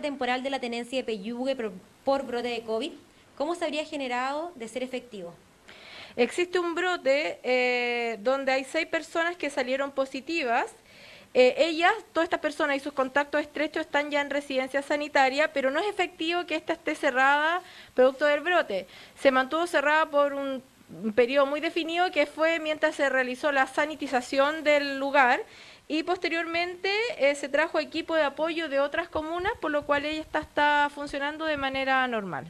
temporal de la tenencia de Peyugue por, por brote de COVID, ¿cómo se habría generado de ser efectivo? Existe un brote eh, donde hay seis personas que salieron positivas. Eh, ellas, todas estas personas y sus contactos estrechos están ya en residencia sanitaria, pero no es efectivo que esta esté cerrada producto del brote. Se mantuvo cerrada por un periodo muy definido que fue mientras se realizó la sanitización del lugar y posteriormente eh, se trajo equipo de apoyo de otras comunas, por lo cual ella está, está funcionando de manera normal.